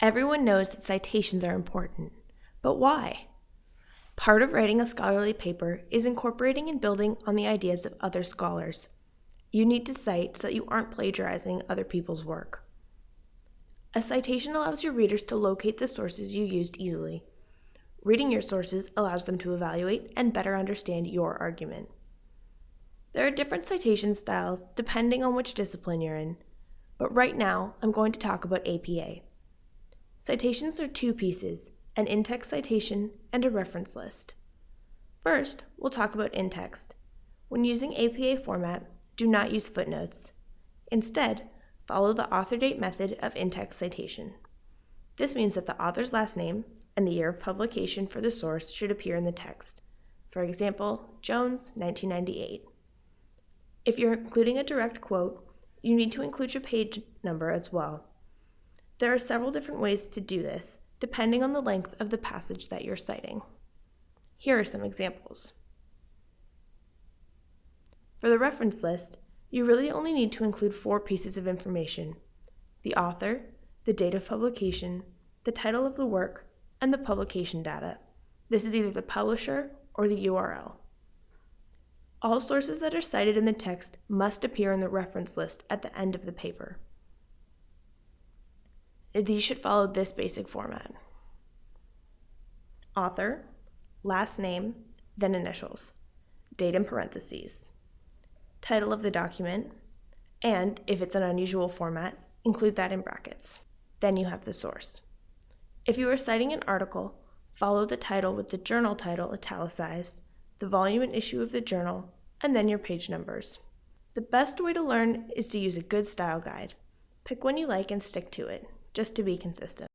Everyone knows that citations are important, but why? Part of writing a scholarly paper is incorporating and building on the ideas of other scholars. You need to cite so that you aren't plagiarizing other people's work. A citation allows your readers to locate the sources you used easily. Reading your sources allows them to evaluate and better understand your argument. There are different citation styles depending on which discipline you're in, but right now I'm going to talk about APA. Citations are two pieces, an in-text citation and a reference list. First, we'll talk about in-text. When using APA format, do not use footnotes. Instead, follow the author date method of in-text citation. This means that the author's last name and the year of publication for the source should appear in the text. For example, Jones, 1998. If you're including a direct quote, you need to include your page number as well. There are several different ways to do this, depending on the length of the passage that you're citing. Here are some examples. For the reference list, you really only need to include four pieces of information. The author, the date of publication, the title of the work, and the publication data. This is either the publisher or the URL. All sources that are cited in the text must appear in the reference list at the end of the paper. These should follow this basic format. Author, last name, then initials, date in parentheses, title of the document, and if it's an unusual format, include that in brackets. Then you have the source. If you are citing an article, follow the title with the journal title italicized the volume and issue of the journal, and then your page numbers. The best way to learn is to use a good style guide. Pick one you like and stick to it, just to be consistent.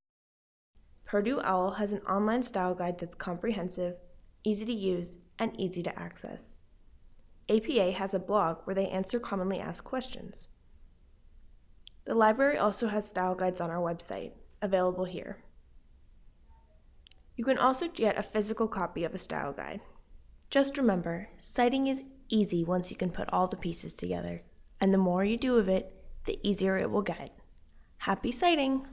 Purdue OWL has an online style guide that's comprehensive, easy to use, and easy to access. APA has a blog where they answer commonly asked questions. The library also has style guides on our website, available here. You can also get a physical copy of a style guide. Just remember, citing is easy once you can put all the pieces together, and the more you do of it, the easier it will get. Happy citing!